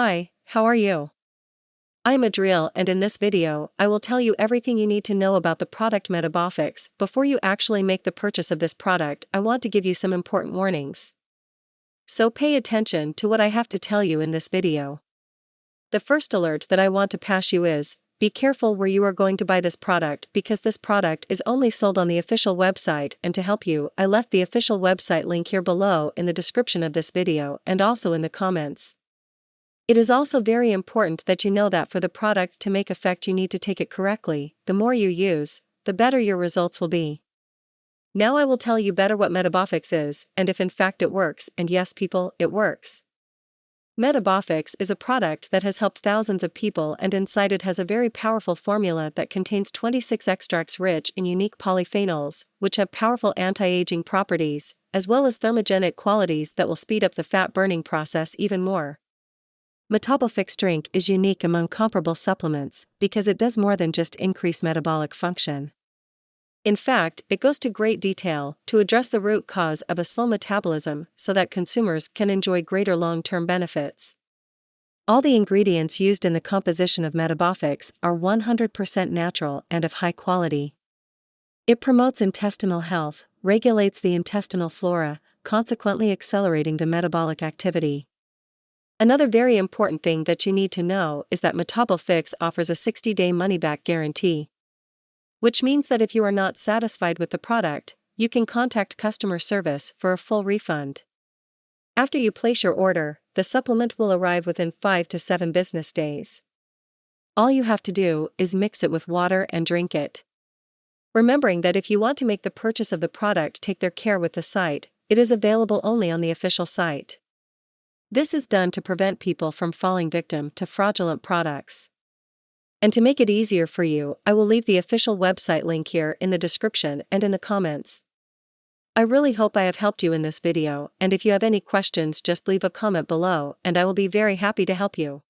Hi, how are you? I'm Adriel and in this video, I will tell you everything you need to know about the product Metabofix. Before you actually make the purchase of this product, I want to give you some important warnings. So pay attention to what I have to tell you in this video. The first alert that I want to pass you is, be careful where you are going to buy this product because this product is only sold on the official website and to help you, I left the official website link here below in the description of this video and also in the comments. It is also very important that you know that for the product to make effect you need to take it correctly, the more you use, the better your results will be. Now I will tell you better what Metabofix is, and if in fact it works, and yes people, it works. Metabofix is a product that has helped thousands of people and inside it has a very powerful formula that contains 26 extracts rich in unique polyphenols, which have powerful anti-aging properties, as well as thermogenic qualities that will speed up the fat burning process even more. Metabofix drink is unique among comparable supplements because it does more than just increase metabolic function. In fact, it goes to great detail to address the root cause of a slow metabolism so that consumers can enjoy greater long term benefits. All the ingredients used in the composition of Metabofix are 100% natural and of high quality. It promotes intestinal health, regulates the intestinal flora, consequently accelerating the metabolic activity. Another very important thing that you need to know is that Metabofix offers a 60 day money back guarantee which means that if you are not satisfied with the product, you can contact customer service for a full refund. After you place your order, the supplement will arrive within 5 to 7 business days. All you have to do is mix it with water and drink it. Remembering that if you want to make the purchase of the product take their care with the site, it is available only on the official site. This is done to prevent people from falling victim to fraudulent products. And to make it easier for you, I will leave the official website link here in the description and in the comments. I really hope I have helped you in this video, and if you have any questions just leave a comment below and I will be very happy to help you.